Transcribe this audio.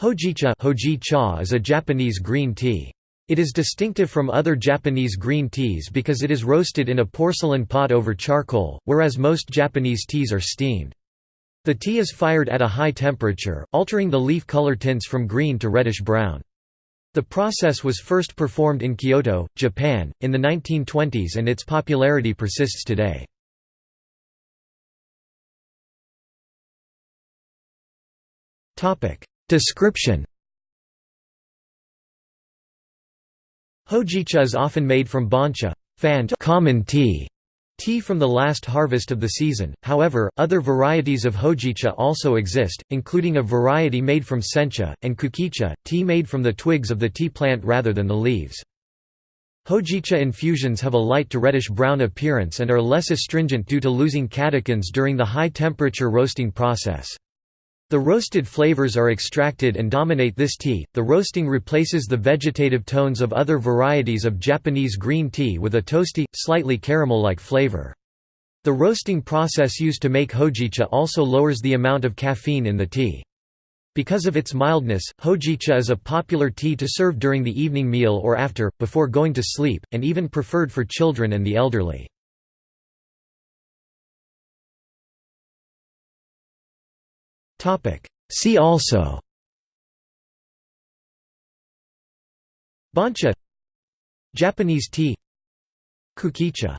Hojicha Hoji is a Japanese green tea. It is distinctive from other Japanese green teas because it is roasted in a porcelain pot over charcoal, whereas most Japanese teas are steamed. The tea is fired at a high temperature, altering the leaf color tints from green to reddish-brown. The process was first performed in Kyoto, Japan, in the 1920s and its popularity persists today. Description Hojicha is often made from bancha fant common tea, tea from the last harvest of the season, however, other varieties of hojicha also exist, including a variety made from sencha, and kukicha, tea made from the twigs of the tea plant rather than the leaves. Hojicha infusions have a light to reddish-brown appearance and are less astringent due to losing catechins during the high-temperature roasting process. The roasted flavors are extracted and dominate this tea. The roasting replaces the vegetative tones of other varieties of Japanese green tea with a toasty, slightly caramel-like flavor. The roasting process used to make hojicha also lowers the amount of caffeine in the tea. Because of its mildness, hojicha is a popular tea to serve during the evening meal or after, before going to sleep, and even preferred for children and the elderly. See also. Bancha. Japanese tea. Kukicha